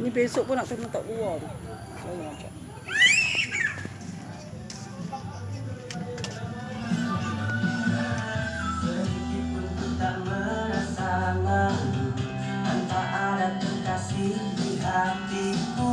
Ini besok pun nak kena tak keluar. Saya macam. Ada kekasih di hatiku